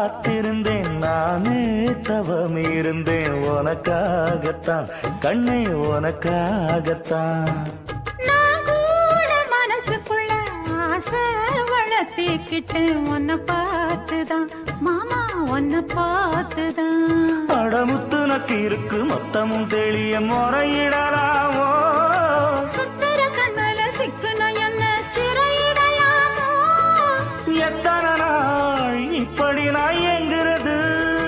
காத்திருந்தேன் நானே தவம் இருந்தேன் உனக்காகத்தான் கண்ணை உனக்காகத்தான். மனசுக்குள்ள ஆசை வளர்த்திக்கிட்டு உன்னை பார்த்துதான் மாமா உன்னை பார்த்துதான். படமுத்து நக்கு இருக்கு மொத்தமும் தெளிய முறையிடலாமோ? சிக்குன என்ன சிறையிடலாமோ? எத்தனை